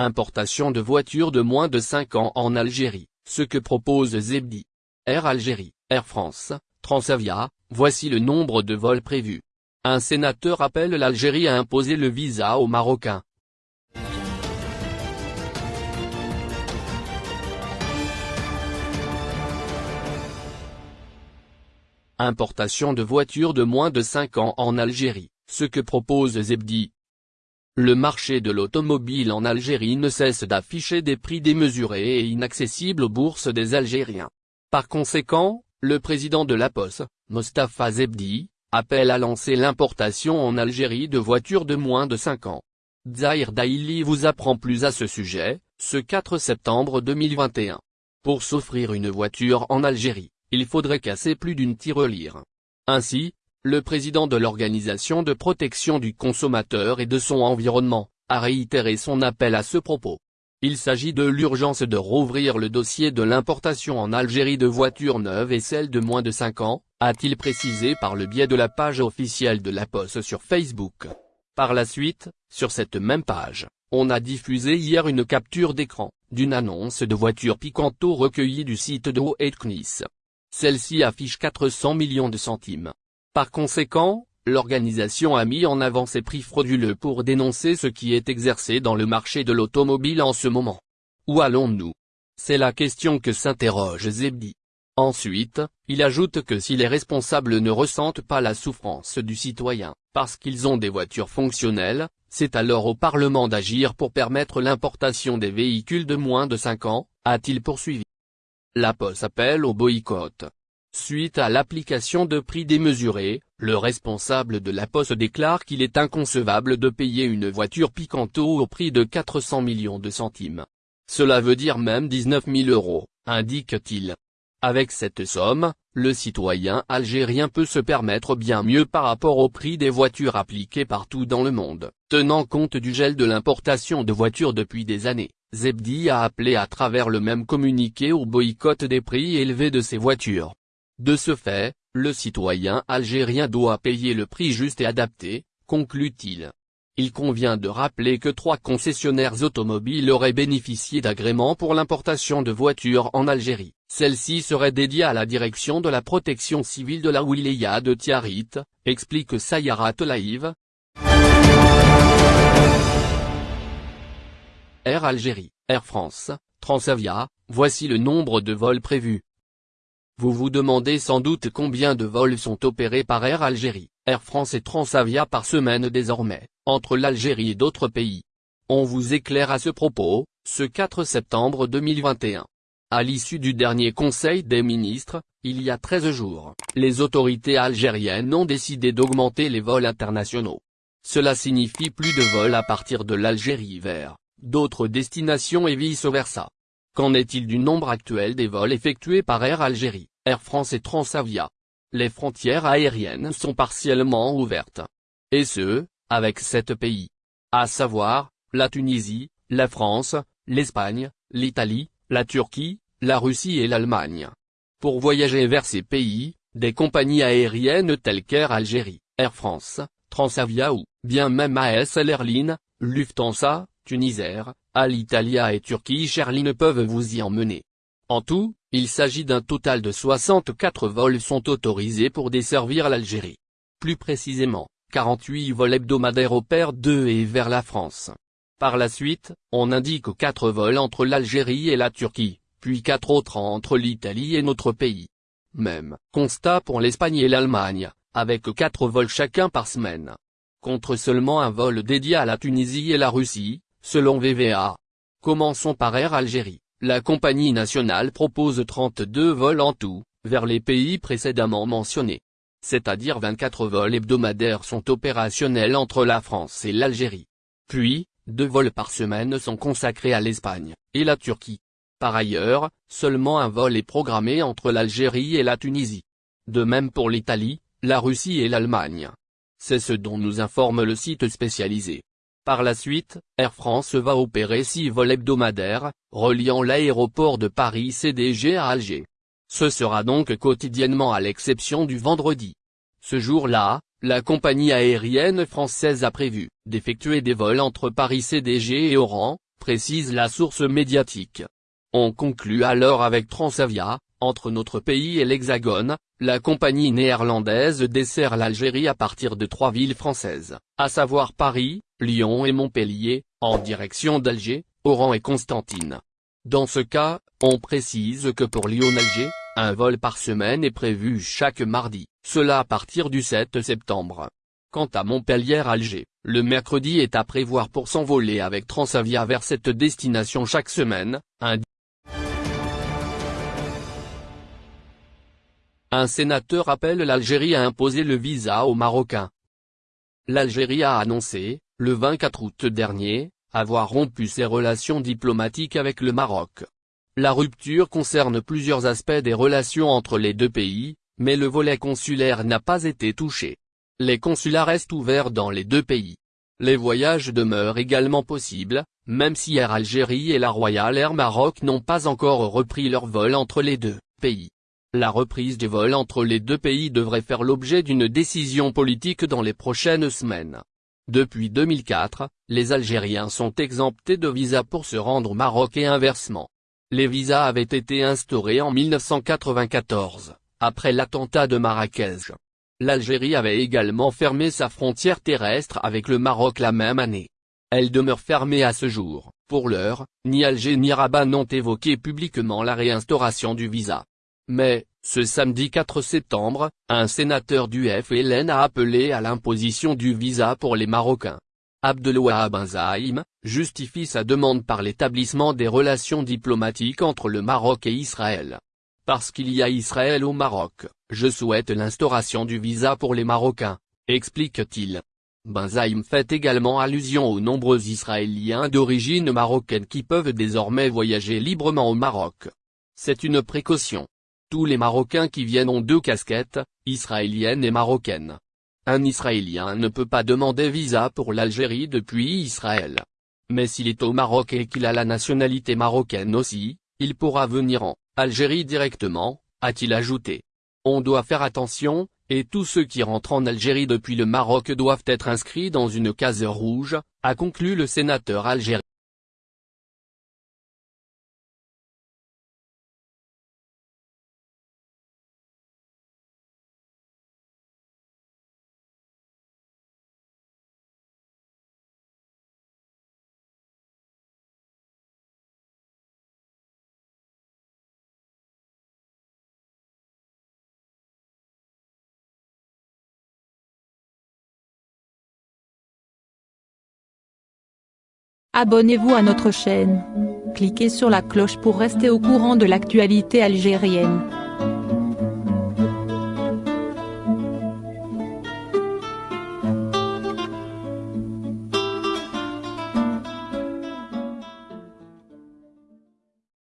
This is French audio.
Importation de voitures de moins de 5 ans en Algérie, ce que propose Zebdi. Air Algérie, Air France, Transavia, voici le nombre de vols prévus. Un sénateur appelle l'Algérie à imposer le visa aux Marocains. Importation de voitures de moins de 5 ans en Algérie, ce que propose Zebdi. Le marché de l'automobile en Algérie ne cesse d'afficher des prix démesurés et inaccessibles aux bourses des Algériens. Par conséquent, le président de la Poste, Mostafa Zebdi, appelle à lancer l'importation en Algérie de voitures de moins de 5 ans. Zahir Daili vous apprend plus à ce sujet, ce 4 septembre 2021. Pour s'offrir une voiture en Algérie, il faudrait casser plus d'une tirelire. Ainsi, le président de l'Organisation de protection du consommateur et de son environnement, a réitéré son appel à ce propos. Il s'agit de l'urgence de rouvrir le dossier de l'importation en Algérie de voitures neuves et celles de moins de 5 ans, a-t-il précisé par le biais de la page officielle de la Poste sur Facebook. Par la suite, sur cette même page, on a diffusé hier une capture d'écran, d'une annonce de voitures Picanto recueillie du site de Knis. Celle-ci affiche 400 millions de centimes. Par conséquent, l'organisation a mis en avant ses prix frauduleux pour dénoncer ce qui est exercé dans le marché de l'automobile en ce moment. Où allons-nous? C'est la question que s'interroge Zebdi. Ensuite, il ajoute que si les responsables ne ressentent pas la souffrance du citoyen, parce qu'ils ont des voitures fonctionnelles, c'est alors au Parlement d'agir pour permettre l'importation des véhicules de moins de 5 ans, a-t-il poursuivi. La Poste appelle au boycott. Suite à l'application de prix démesurés, le responsable de la Poste déclare qu'il est inconcevable de payer une voiture Picanto au prix de 400 millions de centimes. Cela veut dire même 19 000 euros, indique-t-il. Avec cette somme, le citoyen algérien peut se permettre bien mieux par rapport au prix des voitures appliquées partout dans le monde, tenant compte du gel de l'importation de voitures depuis des années. Zebdi a appelé à travers le même communiqué au boycott des prix élevés de ces voitures. De ce fait, le citoyen algérien doit payer le prix juste et adapté, conclut-il. Il convient de rappeler que trois concessionnaires automobiles auraient bénéficié d'agréments pour l'importation de voitures en Algérie. Celle-ci serait dédiée à la direction de la protection civile de la wilaya de Tiarit, explique Sayara Telaïv, Air Algérie, Air France, Transavia, voici le nombre de vols prévus. Vous vous demandez sans doute combien de vols sont opérés par Air Algérie, Air France et Transavia par semaine désormais, entre l'Algérie et d'autres pays. On vous éclaire à ce propos, ce 4 septembre 2021. À l'issue du dernier Conseil des ministres, il y a 13 jours, les autorités algériennes ont décidé d'augmenter les vols internationaux. Cela signifie plus de vols à partir de l'Algérie vers d'autres destinations et vice-versa. Qu'en est-il du nombre actuel des vols effectués par Air Algérie, Air France et Transavia? Les frontières aériennes sont partiellement ouvertes. Et ce, avec sept pays. À savoir, la Tunisie, la France, l'Espagne, l'Italie, la Turquie, la Russie et l'Allemagne. Pour voyager vers ces pays, des compagnies aériennes telles qu'Air Algérie, Air France, Transavia ou, bien même ASL Airlines, Lufthansa, Tunisair, Alitalia et Turquie Airlines peuvent vous y emmener. En tout, il s'agit d'un total de 64 vols sont autorisés pour desservir l'Algérie. Plus précisément, 48 vols hebdomadaires opèrent de et vers la France. Par la suite, on indique 4 vols entre l'Algérie et la Turquie, puis 4 autres entre l'Italie et notre pays. Même constat pour l'Espagne et l'Allemagne, avec 4 vols chacun par semaine. Contre seulement un vol dédié à la Tunisie et la Russie, selon VVA. Commençons par Air Algérie. La compagnie nationale propose 32 vols en tout, vers les pays précédemment mentionnés. C'est-à-dire 24 vols hebdomadaires sont opérationnels entre la France et l'Algérie. Puis, deux vols par semaine sont consacrés à l'Espagne, et la Turquie. Par ailleurs, seulement un vol est programmé entre l'Algérie et la Tunisie. De même pour l'Italie, la Russie et l'Allemagne. C'est ce dont nous informe le site spécialisé. Par la suite, Air France va opérer six vols hebdomadaires, reliant l'aéroport de Paris CDG à Alger. Ce sera donc quotidiennement à l'exception du vendredi. Ce jour-là, la compagnie aérienne française a prévu d'effectuer des vols entre Paris CDG et Oran, précise la source médiatique. On conclut alors avec Transavia, entre notre pays et l'Hexagone, la compagnie néerlandaise dessert l'Algérie à partir de trois villes françaises, à savoir Paris, Lyon et Montpellier, en direction d'Alger, Oran et Constantine. Dans ce cas, on précise que pour Lyon-Alger, un vol par semaine est prévu chaque mardi, cela à partir du 7 septembre. Quant à Montpellier-Alger, le mercredi est à prévoir pour s'envoler avec Transavia vers cette destination chaque semaine, Un sénateur appelle l'Algérie à imposer le visa aux Marocains. L'Algérie a annoncé, le 24 août dernier, avoir rompu ses relations diplomatiques avec le Maroc. La rupture concerne plusieurs aspects des relations entre les deux pays, mais le volet consulaire n'a pas été touché. Les consulats restent ouverts dans les deux pays. Les voyages demeurent également possibles, même si Air Algérie et la Royal Air Maroc n'ont pas encore repris leur vol entre les deux pays. La reprise des vols entre les deux pays devrait faire l'objet d'une décision politique dans les prochaines semaines. Depuis 2004, les Algériens sont exemptés de visa pour se rendre au Maroc et inversement. Les visas avaient été instaurés en 1994, après l'attentat de Marrakech. L'Algérie avait également fermé sa frontière terrestre avec le Maroc la même année. Elle demeure fermée à ce jour. Pour l'heure, ni Alger ni Rabat n'ont évoqué publiquement la réinstauration du visa. Mais, ce samedi 4 septembre, un sénateur du FLN a appelé à l'imposition du visa pour les Marocains. Abdelwahab Benzaïm, justifie sa demande par l'établissement des relations diplomatiques entre le Maroc et Israël. Parce qu'il y a Israël au Maroc, je souhaite l'instauration du visa pour les Marocains, explique-t-il. Benzaïm fait également allusion aux nombreux Israéliens d'origine marocaine qui peuvent désormais voyager librement au Maroc. C'est une précaution. Tous les Marocains qui viennent ont deux casquettes, israélienne et marocaine. Un Israélien ne peut pas demander visa pour l'Algérie depuis Israël. Mais s'il est au Maroc et qu'il a la nationalité marocaine aussi, il pourra venir en Algérie directement, a-t-il ajouté. On doit faire attention, et tous ceux qui rentrent en Algérie depuis le Maroc doivent être inscrits dans une case rouge, a conclu le sénateur algérien. Abonnez-vous à notre chaîne. Cliquez sur la cloche pour rester au courant de l'actualité algérienne.